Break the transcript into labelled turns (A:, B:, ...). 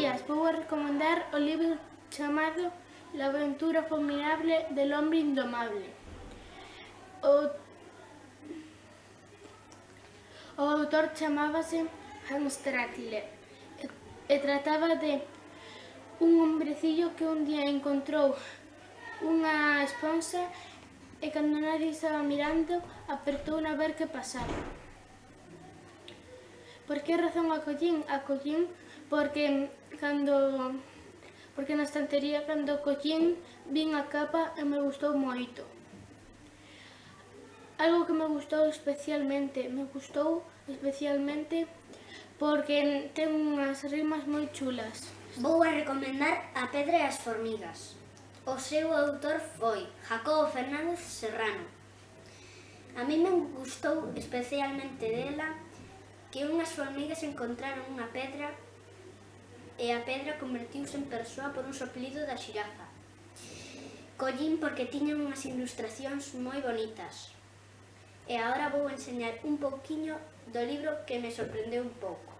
A: días, vou a recomendar o libro chamado La aventura formidable del hombre indomable. O, o autor chamábase Hans Stratler e, e trataba de un hombrecillo que un día encontrou unha esponsa e cando nadie estaba mirando apertou a ver que pasaba. Por que razón acollín? Acollín porque cando porque na estantería cando collín vin a capa e me gustou moito. Algo que me gustou especialmente, me gustou especialmente porque ten unhas rimas moi chulas.
B: Vou a recomendar A Pedra e as Formigas. O seu autor foi Jacobo Fernández Serrano. A mí me gustou especialmente dela que unhas formigas encontraron unha pedra e a pedra convertiuse en persoa por un soplido da xirafa. Collín porque tiñan unhas ilustracións moi bonitas. E agora vou enseñar un pouquiño do libro que me sorprendeu un pouco.